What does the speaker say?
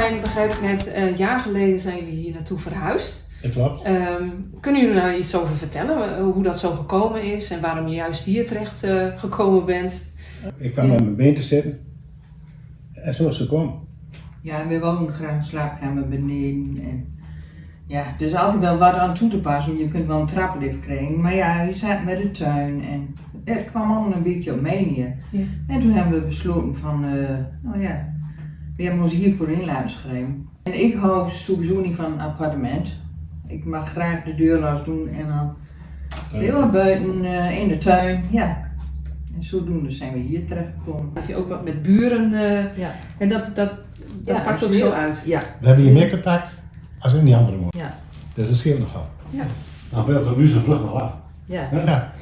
begrijp ik net, een jaar geleden zijn jullie hier naartoe verhuisd. Dat klopt. Ehm, kunnen jullie daar iets over vertellen? eh, Hoe dat zo gekomen is en waarom je juist hier terecht eh, gekomen bent? Ik kwam op mijn been te zitten. En zo is het gekomen. Ja, we wonen graag een slaapkamer beneden. En ja, er is altijd wel wat aan toe te passen. Je kunt wel een traplift krijgen. Maar ja, je zat met de tuin en het kwam allemaal een beetje op neer. Ja. En toen hebben we besloten van, eh, nou ja, we hebben ons hiervoor in laten schrijven. En ik hou sowieso niet van een appartement. Ik mag graag de deur los doen en dan heel wat buiten eh, in de tuin. Ja. En zodoende zijn we hier terechtgekomen. Dat je ook wat met buren, eh, Ja. en dat, dat, dat Ja, pakt ook zo uit. Ja. We hebben hier meer contact als in die andere woning. Ja. Dus dat scheelt nogal. Dan ben je op de muze vlug nog af. Ja. Ja.